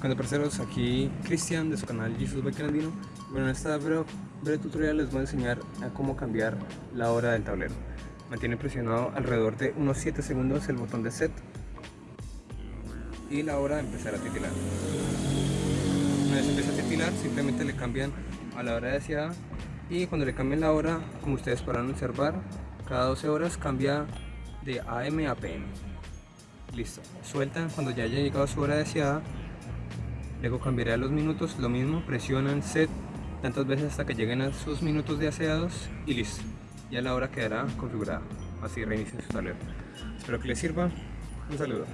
Cuando parceros, aquí Cristian de su canal Jesus Andino. Bueno, en esta breve, breve, tutorial les voy a enseñar a cómo cambiar la hora del tablero. Mantiene presionado alrededor de unos 7 segundos el botón de set y la hora de empezar a titilar. Una vez empieza a titilar, simplemente le cambian a la hora deseada y cuando le cambien la hora, como ustedes podrán observar, cada 12 horas cambia de AM a PM. Listo, sueltan cuando ya haya llegado su hora deseada Luego cambiaré a los minutos, lo mismo, presionan set tantas veces hasta que lleguen a sus minutos de aseados y listo. Ya la hora quedará configurada. Así reinicia su tablero. Espero que les sirva. Un saludo.